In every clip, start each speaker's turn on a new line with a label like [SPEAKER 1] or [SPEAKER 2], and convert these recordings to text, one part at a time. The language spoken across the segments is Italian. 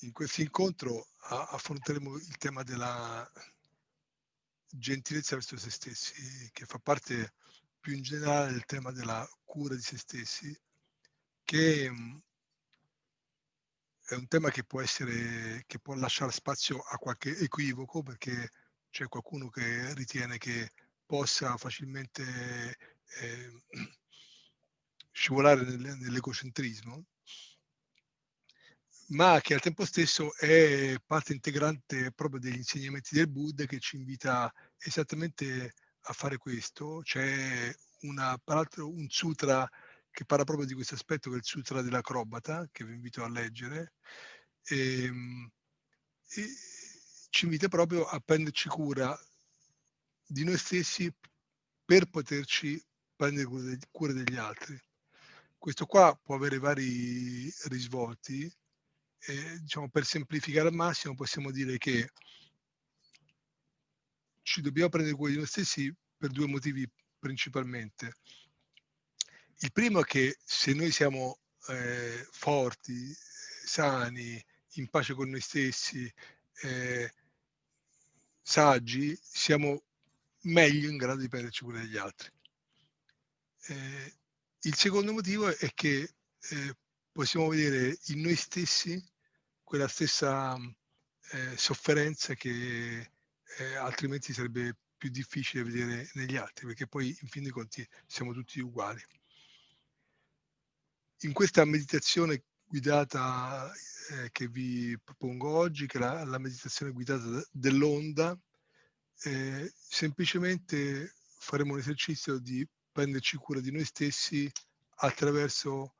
[SPEAKER 1] in questo incontro affronteremo il tema della gentilezza verso se stessi, che fa parte più in generale del tema della cura di se stessi, che mm, è un tema che può essere, che può lasciare spazio a qualche equivoco, perché c'è qualcuno che ritiene che possa facilmente eh, scivolare nell'egocentrismo ma che al tempo stesso è parte integrante proprio degli insegnamenti del Buddha che ci invita esattamente a fare questo. C'è una, peraltro un sutra che parla proprio di questo aspetto, che è il sutra dell'acrobata, che vi invito a leggere, e, ehm, e ci invita proprio a prenderci cura di noi stessi per poterci prendere cura degli altri. Questo qua può avere vari risvolti, eh, diciamo, per semplificare al massimo possiamo dire che ci dobbiamo prendere cura di noi stessi per due motivi principalmente. Il primo è che se noi siamo eh, forti, sani, in pace con noi stessi, eh, saggi, siamo meglio in grado di prenderci cura degli altri. Eh, il secondo motivo è che eh, possiamo vedere in noi stessi quella stessa eh, sofferenza che eh, altrimenti sarebbe più difficile vedere negli altri, perché poi in fin dei conti siamo tutti uguali. In questa meditazione guidata eh, che vi propongo oggi, che è la, la meditazione guidata dell'onda, eh, semplicemente faremo un esercizio di prenderci cura di noi stessi attraverso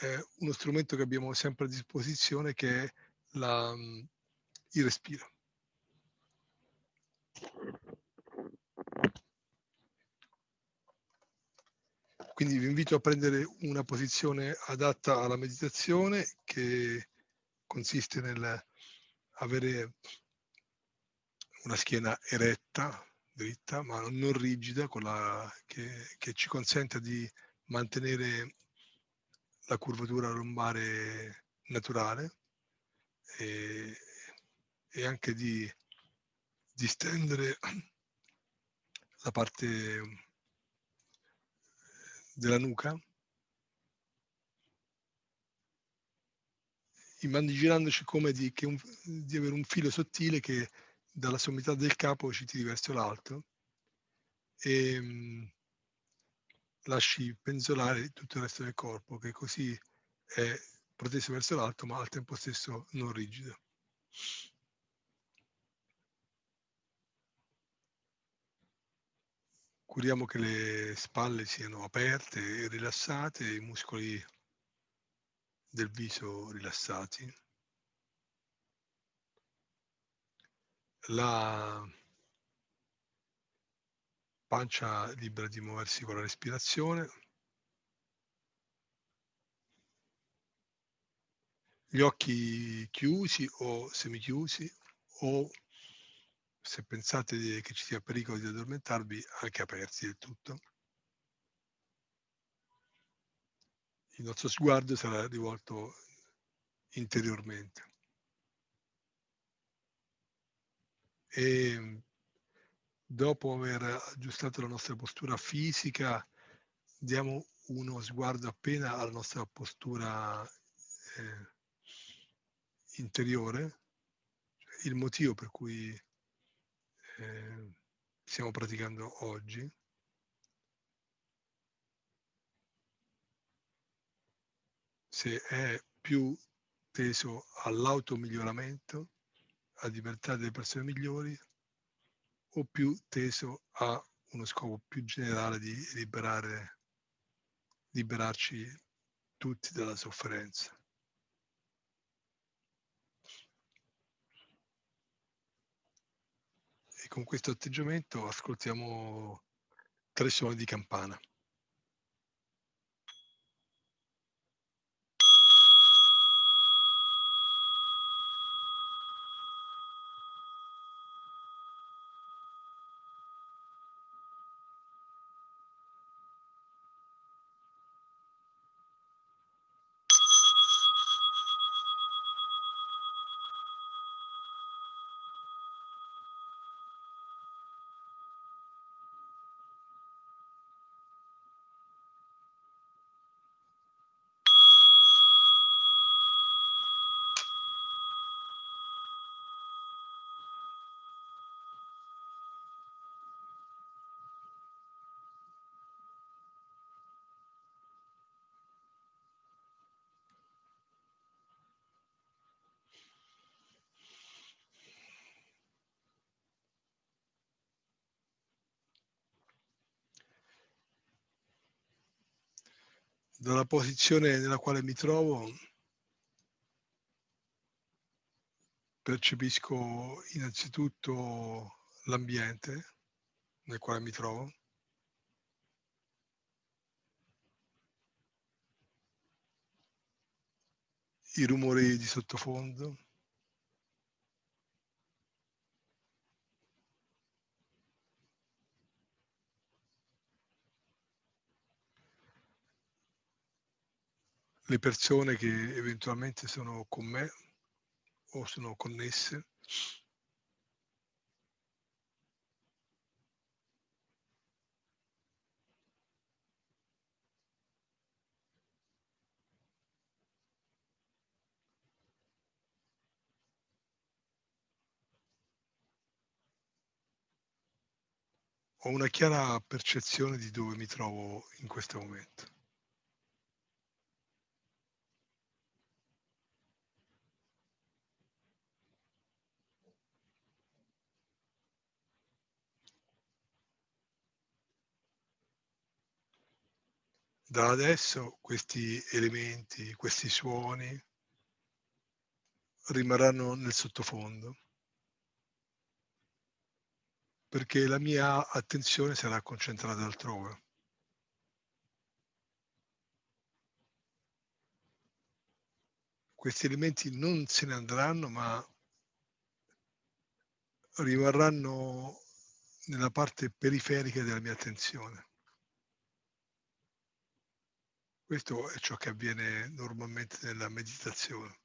[SPEAKER 1] eh, uno strumento che abbiamo sempre a disposizione che è la, il respiro. Quindi vi invito a prendere una posizione adatta alla meditazione che consiste nel avere una schiena eretta, dritta, ma non rigida, la, che, che ci consenta di mantenere la curvatura lombare naturale e, e anche di distendere la parte della nuca. Immaginandoci come di, un, di, avere un filo sottile che dalla sommità del capo ci tiri verso l'alto. E mh, lasci penzolare tutto il resto del corpo che così è proteso verso l'alto ma al tempo stesso non rigido. Curiamo che le spalle siano aperte e rilassate, i muscoli del viso rilassati. La pancia libera di muoversi con la respirazione. Gli occhi chiusi o semichiusi o se pensate che ci sia pericolo di addormentarvi, anche aperti del tutto. Il nostro sguardo sarà rivolto interiormente. E dopo aver aggiustato la nostra postura fisica, diamo uno sguardo appena alla nostra postura eh, interiore, il motivo per cui eh, stiamo praticando oggi. Se è più teso all'automiglioramento, a diventare delle persone migliori, o più teso a uno scopo più generale di liberare, liberarci tutti dalla sofferenza. con questo atteggiamento ascoltiamo tre suoni di campana. Dalla posizione nella quale mi trovo percepisco innanzitutto l'ambiente nel quale mi trovo. I rumori di sottofondo. Le persone che eventualmente sono con me o sono connesse. Ho una chiara percezione di dove mi trovo in questo momento. Da adesso questi elementi, questi suoni rimarranno nel sottofondo perché la mia attenzione sarà concentrata altrove. Questi elementi non se ne andranno, ma rimarranno nella parte periferica della mia attenzione. Questo è ciò che avviene normalmente nella meditazione.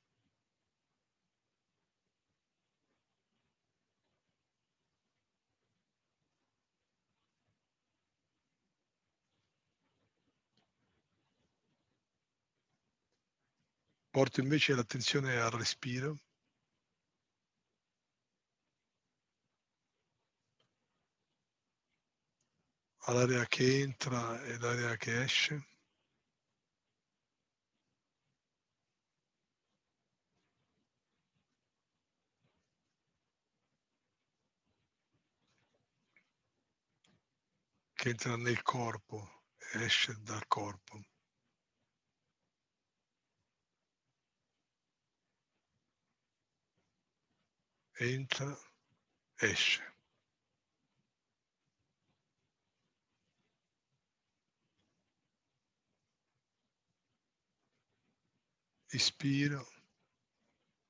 [SPEAKER 1] Porto invece l'attenzione al respiro. all'aria che entra e l'aria che esce. Che entra nel corpo esce dal corpo. Entra, esce. Ispiro,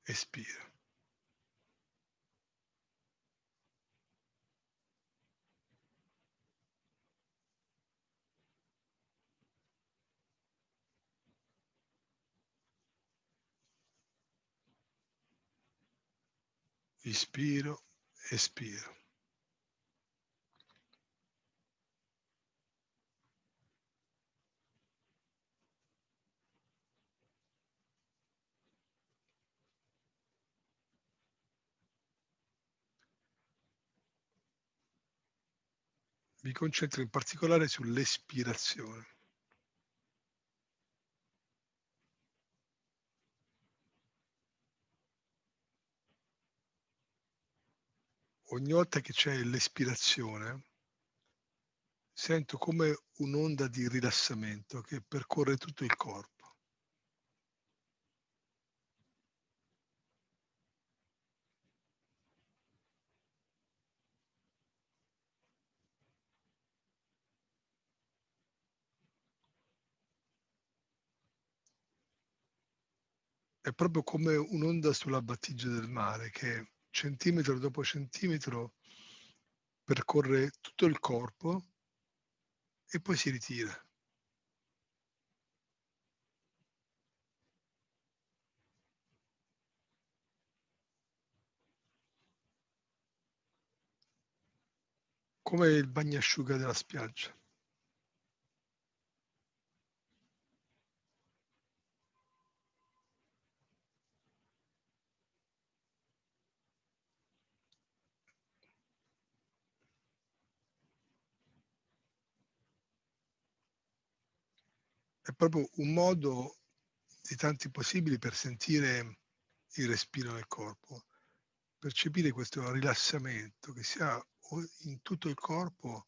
[SPEAKER 1] espiro. Ispiro, espiro. Mi concentro in particolare sull'espirazione. Ogni volta che c'è l'espirazione, sento come un'onda di rilassamento che percorre tutto il corpo. È proprio come un'onda sulla battigia del mare che centimetro dopo centimetro percorre tutto il corpo e poi si ritira. Come il bagnasciuga della spiaggia. È proprio un modo di tanti possibili per sentire il respiro nel corpo, percepire questo rilassamento che si ha in tutto il corpo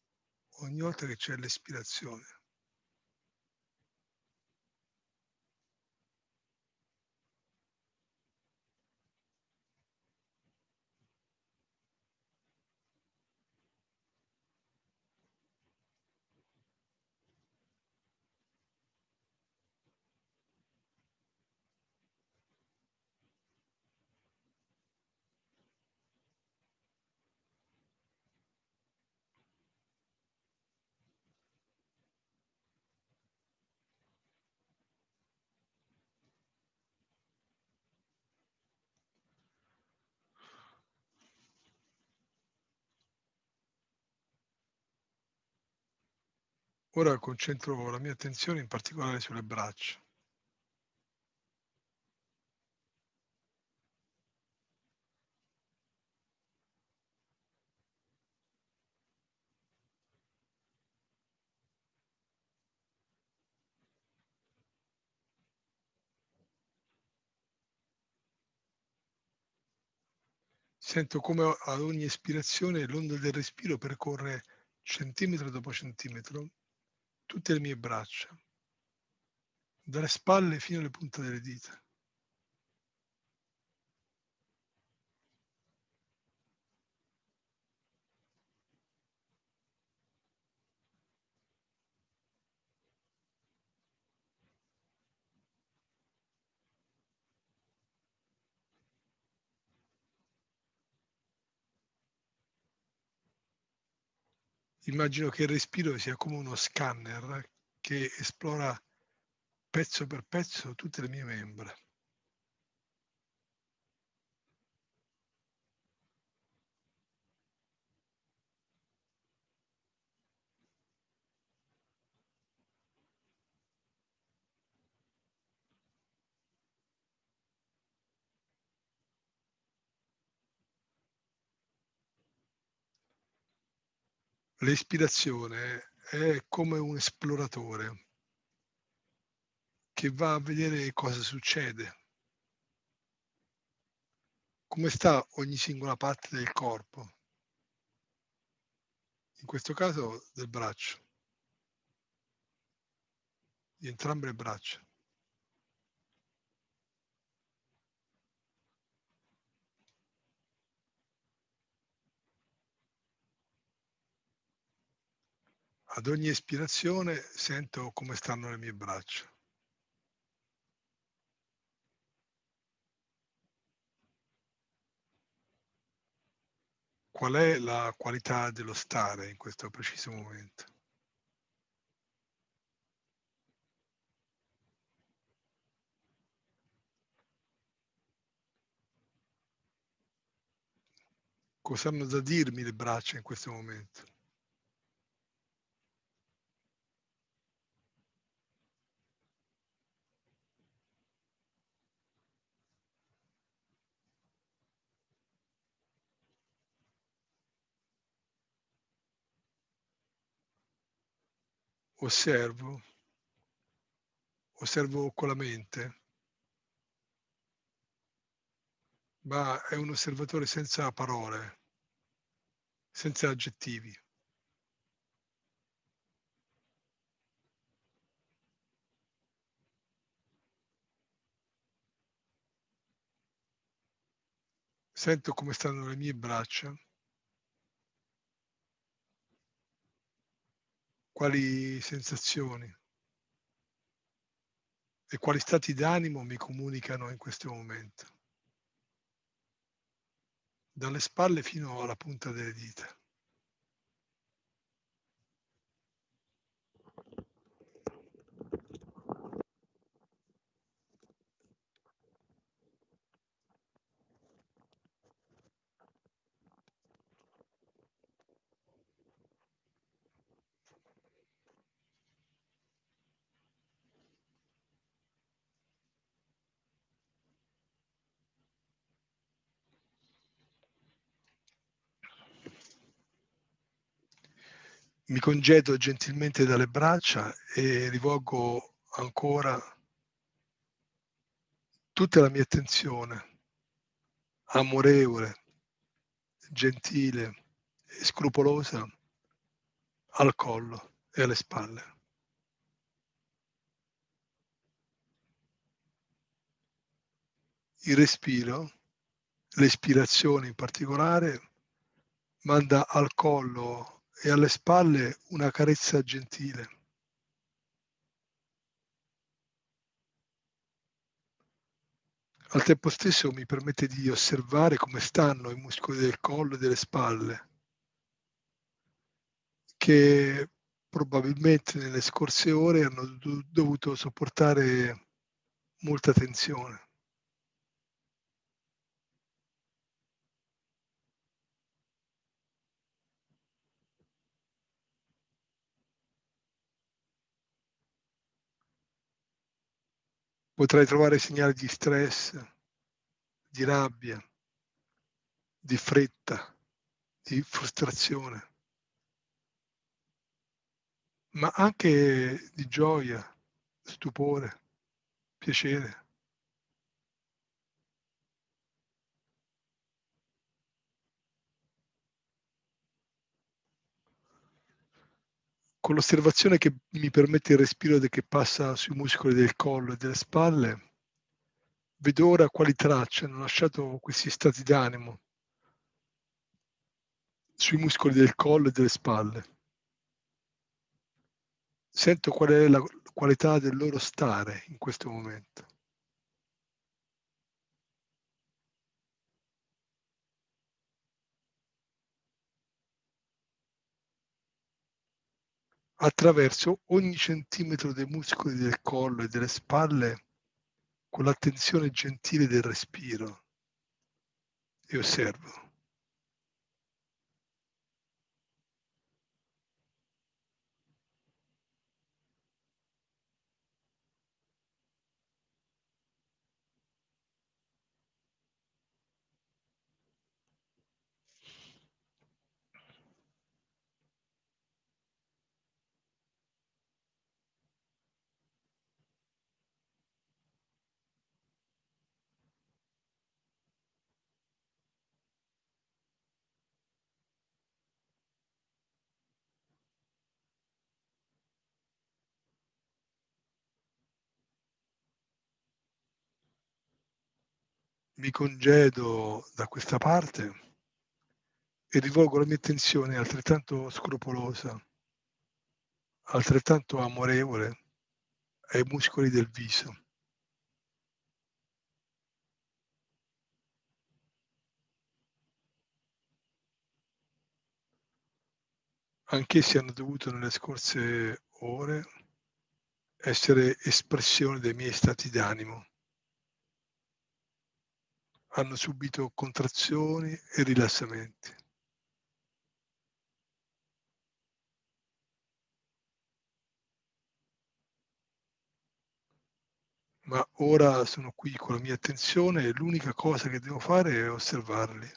[SPEAKER 1] ogni volta che c'è l'espirazione. Ora concentro la mia attenzione in particolare sulle braccia. Sento come ad ogni espirazione l'onda del respiro percorre centimetro dopo centimetro tutte le mie braccia, dalle spalle fino alle punte delle dita. Immagino che il respiro sia come uno scanner che esplora pezzo per pezzo tutte le mie membra. L'ispirazione è come un esploratore che va a vedere cosa succede, come sta ogni singola parte del corpo, in questo caso del braccio, di entrambe le braccia. Ad ogni espirazione sento come stanno le mie braccia. Qual è la qualità dello stare in questo preciso momento? Cosa hanno da dirmi le braccia in questo momento? Osservo, osservo con la mente, ma è un osservatore senza parole, senza aggettivi. Sento come stanno le mie braccia. Quali sensazioni e quali stati d'animo mi comunicano in questo momento, dalle spalle fino alla punta delle dita. Mi congedo gentilmente dalle braccia e rivolgo ancora tutta la mia attenzione amorevole, gentile e scrupolosa al collo e alle spalle. Il respiro, l'espirazione in particolare, manda al collo e alle spalle una carezza gentile. Al tempo stesso mi permette di osservare come stanno i muscoli del collo e delle spalle, che probabilmente nelle scorse ore hanno dovuto sopportare molta tensione. Potrai trovare segnali di stress, di rabbia, di fretta, di frustrazione, ma anche di gioia, stupore, piacere. Con l'osservazione che mi permette il respiro che passa sui muscoli del collo e delle spalle, vedo ora quali tracce hanno lasciato questi stati d'animo sui muscoli del collo e delle spalle. Sento qual è la qualità del loro stare in questo momento. Attraverso ogni centimetro dei muscoli del collo e delle spalle con l'attenzione gentile del respiro e osservo. Mi congedo da questa parte e rivolgo la mia attenzione altrettanto scrupolosa, altrettanto amorevole ai muscoli del viso. Anch'essi hanno dovuto nelle scorse ore essere espressione dei miei stati d'animo hanno subito contrazioni e rilassamenti. Ma ora sono qui con la mia attenzione e l'unica cosa che devo fare è osservarli.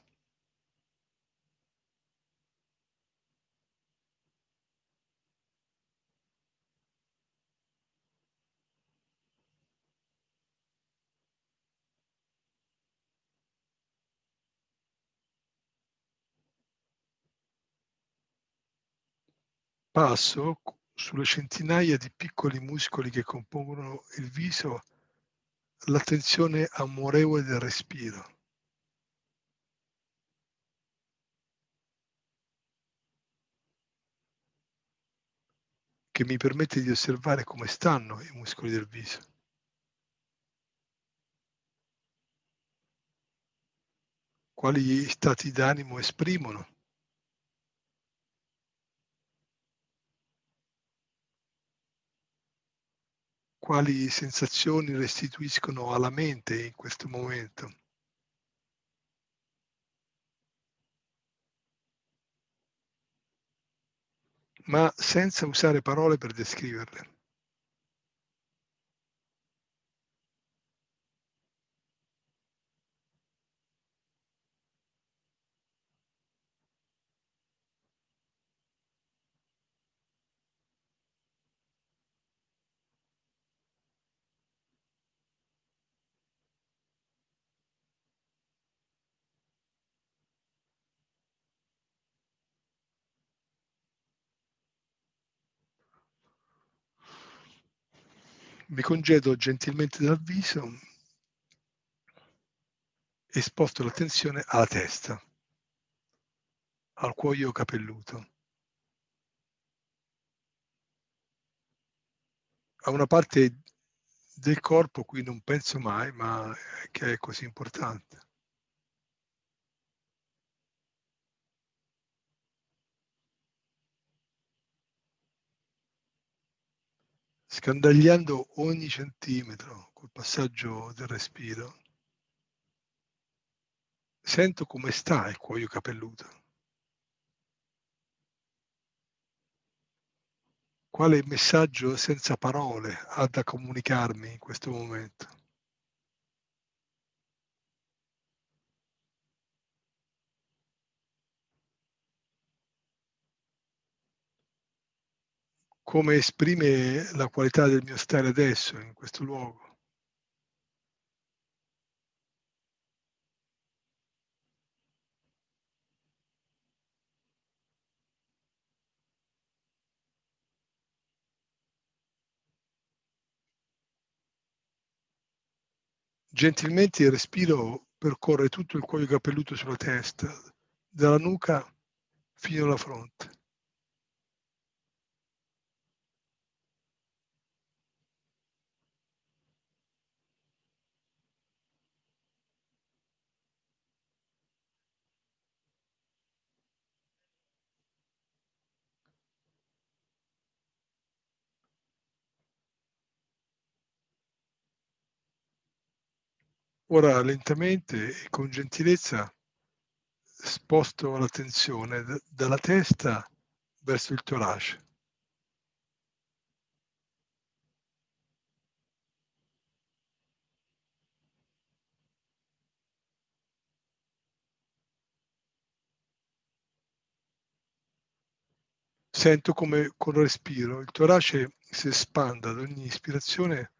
[SPEAKER 1] Passo sulle centinaia di piccoli muscoli che compongono il viso l'attenzione amorevole del respiro. che mi permette di osservare come stanno i muscoli del viso. Quali stati d'animo esprimono. Quali sensazioni restituiscono alla mente in questo momento. Ma senza usare parole per descriverle. Mi congedo gentilmente dal viso e sposto l'attenzione alla testa, al cuoio capelluto, a una parte del corpo cui non penso mai, ma che è così importante. Scandagliando ogni centimetro col passaggio del respiro, sento come sta il cuoio capelluto. Quale messaggio senza parole ha da comunicarmi in questo momento? Come esprime la qualità del mio stare adesso in questo luogo? Gentilmente il respiro percorre tutto il cuoio capelluto sulla testa, dalla nuca fino alla fronte. Ora lentamente e con gentilezza sposto l'attenzione dalla testa verso il torace. Sento come col respiro il torace si espanda ad ogni ispirazione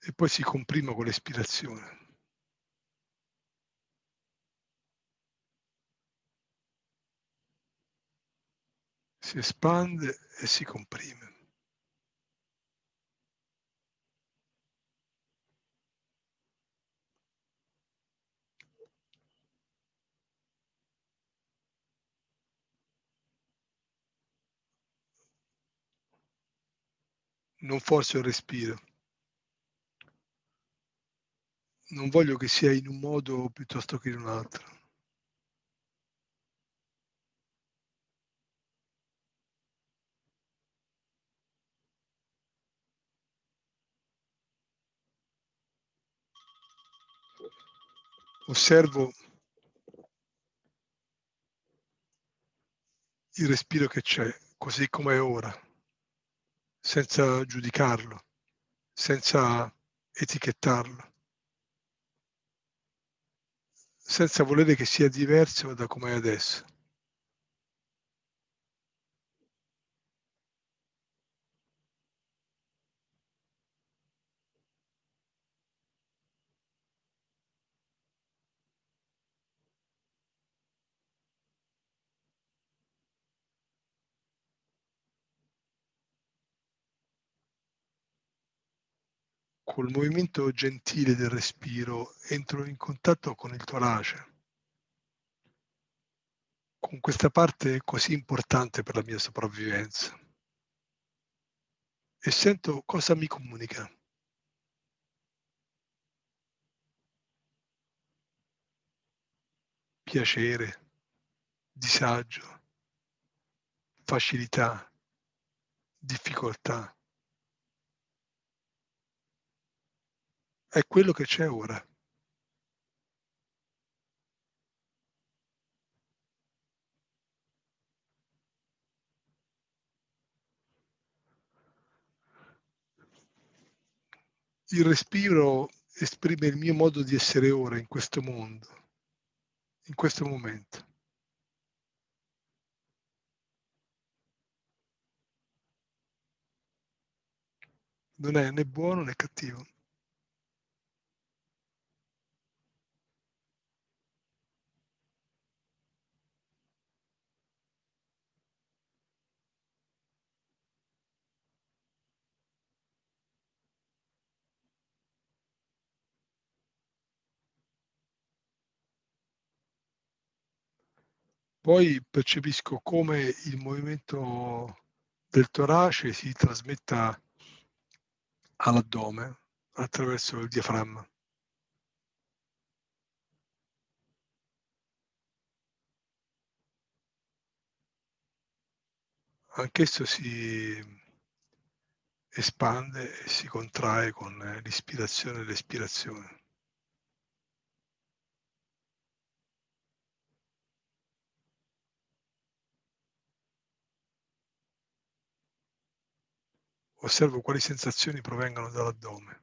[SPEAKER 1] e poi si comprima con l'espirazione. Si espande e si comprime. Non forzo il respiro. Non voglio che sia in un modo piuttosto che in un altro. Osservo il respiro che c'è, così com'è ora, senza giudicarlo, senza etichettarlo. Senza volere che sia diverso da com'è adesso. Col movimento gentile del respiro entro in contatto con il torace, con questa parte così importante per la mia sopravvivenza e sento cosa mi comunica. Piacere, disagio, facilità, difficoltà. È quello che c'è ora. Il respiro esprime il mio modo di essere ora in questo mondo, in questo momento. Non è né buono né cattivo. Poi percepisco come il movimento del torace si trasmetta all'addome attraverso il diaframma. Anch'esso si espande e si contrae con l'ispirazione e l'espirazione. Osservo quali sensazioni provengono dall'addome.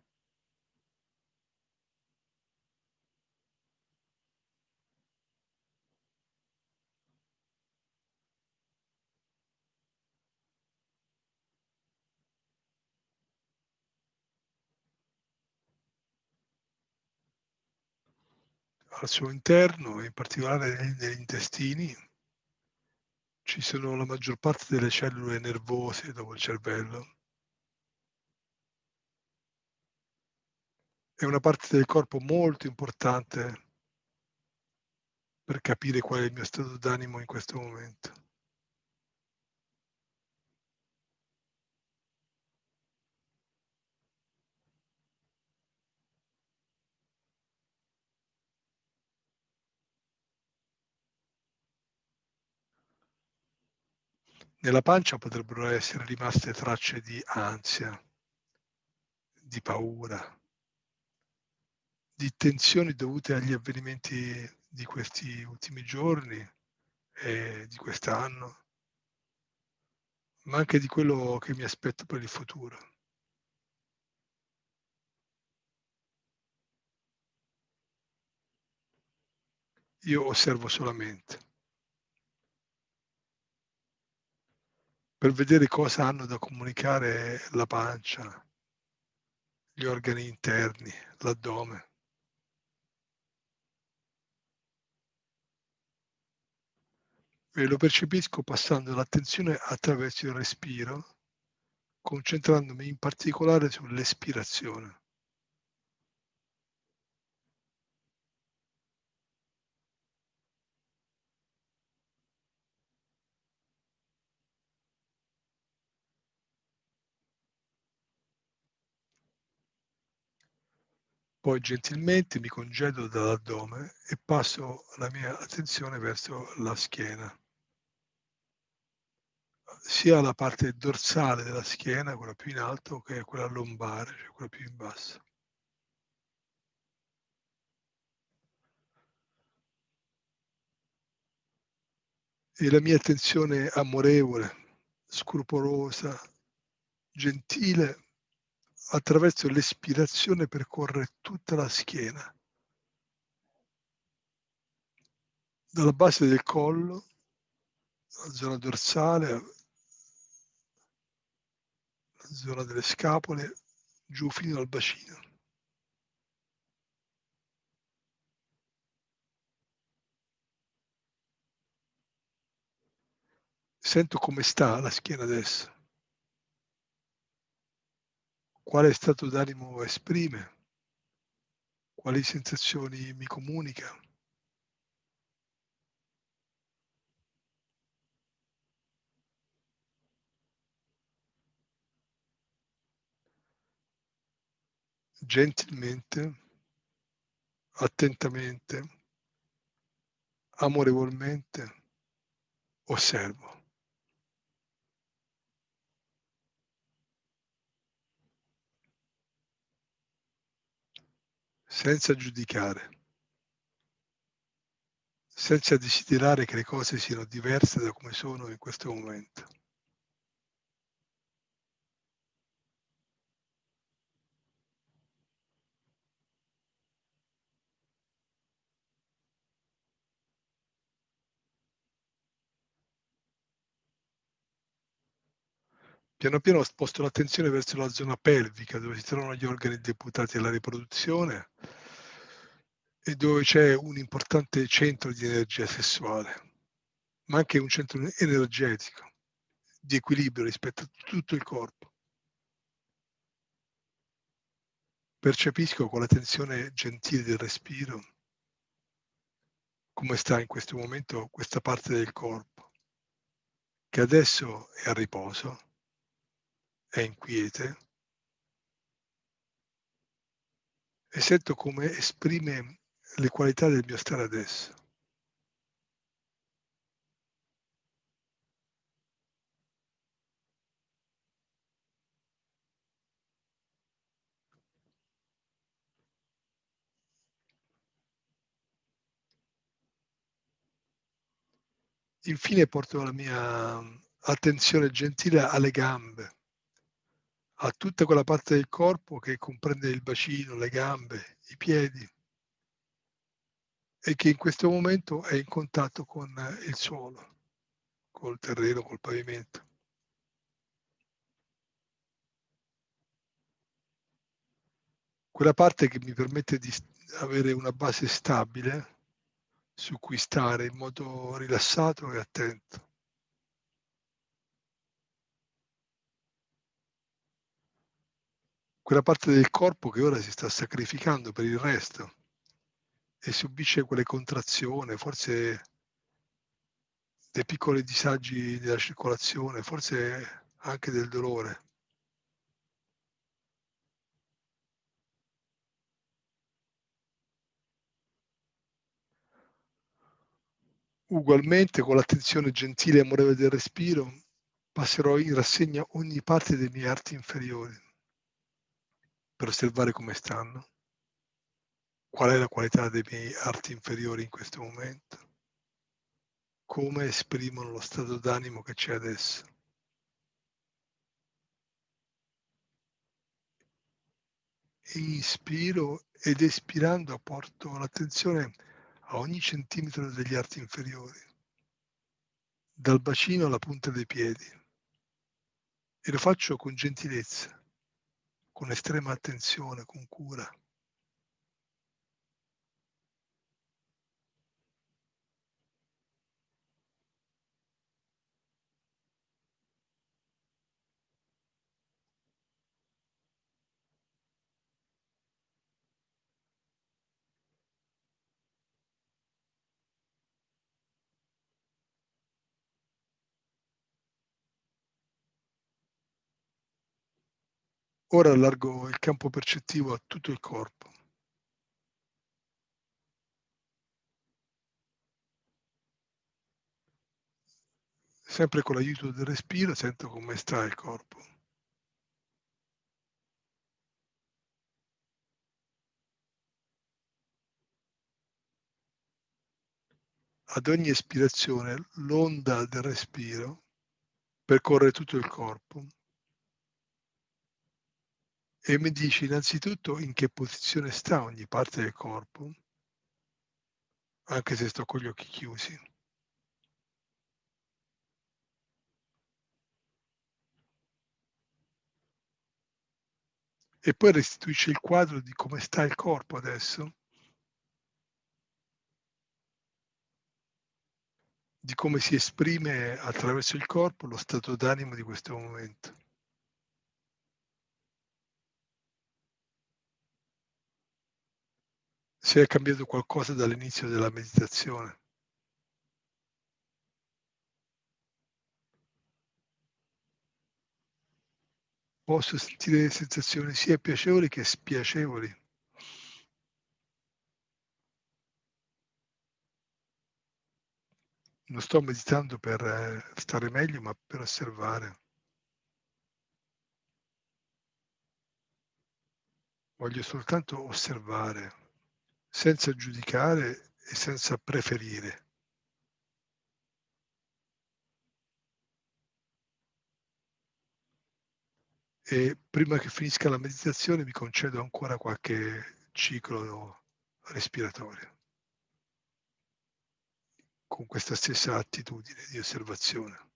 [SPEAKER 1] Al suo interno, in particolare negli intestini, ci sono la maggior parte delle cellule nervose dopo il cervello. È una parte del corpo molto importante per capire qual è il mio stato d'animo in questo momento. Nella pancia potrebbero essere rimaste tracce di ansia, di paura, di tensioni dovute agli avvenimenti di questi ultimi giorni e di quest'anno, ma anche di quello che mi aspetto per il futuro. Io osservo solamente per vedere cosa hanno da comunicare la pancia, gli organi interni, l'addome. E lo percepisco passando l'attenzione attraverso il respiro, concentrandomi in particolare sull'espirazione. Poi gentilmente mi congedo dall'addome e passo la mia attenzione verso la schiena sia la parte dorsale della schiena, quella più in alto, che quella lombare, cioè quella più in basso. E la mia attenzione amorevole, scrupolosa, gentile, attraverso l'espirazione percorre tutta la schiena, dalla base del collo, la zona dorsale, zona delle scapole, giù fino al bacino. Sento come sta la schiena adesso. Quale stato d'animo esprime? Quali sensazioni mi comunica? Gentilmente, attentamente, amorevolmente osservo. senza giudicare, senza desiderare che le cose siano diverse da come sono in questo momento. Piano piano sposto l'attenzione verso la zona pelvica dove si trovano gli organi deputati alla riproduzione e dove c'è un importante centro di energia sessuale, ma anche un centro energetico di equilibrio rispetto a tutto il corpo. Percepisco con la tensione gentile del respiro come sta in questo momento questa parte del corpo, che adesso è a riposo è inquiete e sento come esprime le qualità del mio stare adesso. Infine porto la mia attenzione gentile alle gambe a tutta quella parte del corpo che comprende il bacino, le gambe, i piedi e che in questo momento è in contatto con il suolo, col terreno, col pavimento. Quella parte che mi permette di avere una base stabile su cui stare in modo rilassato e attento. Quella parte del corpo che ora si sta sacrificando per il resto e subisce quelle contrazioni, forse dei piccoli disagi della circolazione, forse anche del dolore. Ugualmente, con l'attenzione gentile e amorevole del respiro, passerò in rassegna ogni parte dei miei arti inferiori per osservare come stanno. Qual è la qualità dei miei arti inferiori in questo momento? Come esprimono lo stato d'animo che c'è adesso? Inspiro ed espirando porto l'attenzione a ogni centimetro degli arti inferiori, dal bacino alla punta dei piedi. E lo faccio con gentilezza, con estrema attenzione, con cura. Ora allargo il campo percettivo a tutto il corpo. Sempre con l'aiuto del respiro sento come sta il corpo. Ad ogni espirazione l'onda del respiro percorre tutto il corpo e mi dici innanzitutto in che posizione sta ogni parte del corpo, anche se sto con gli occhi chiusi. E poi restituisci il quadro di come sta il corpo adesso, di come si esprime attraverso il corpo lo stato d'animo di questo momento. Se è cambiato qualcosa dall'inizio della meditazione. Posso sentire sensazioni sia piacevoli che spiacevoli. Non sto meditando per eh, stare meglio, ma per osservare. Voglio soltanto osservare senza giudicare e senza preferire. E prima che finisca la meditazione mi concedo ancora qualche ciclo respiratorio con questa stessa attitudine di osservazione.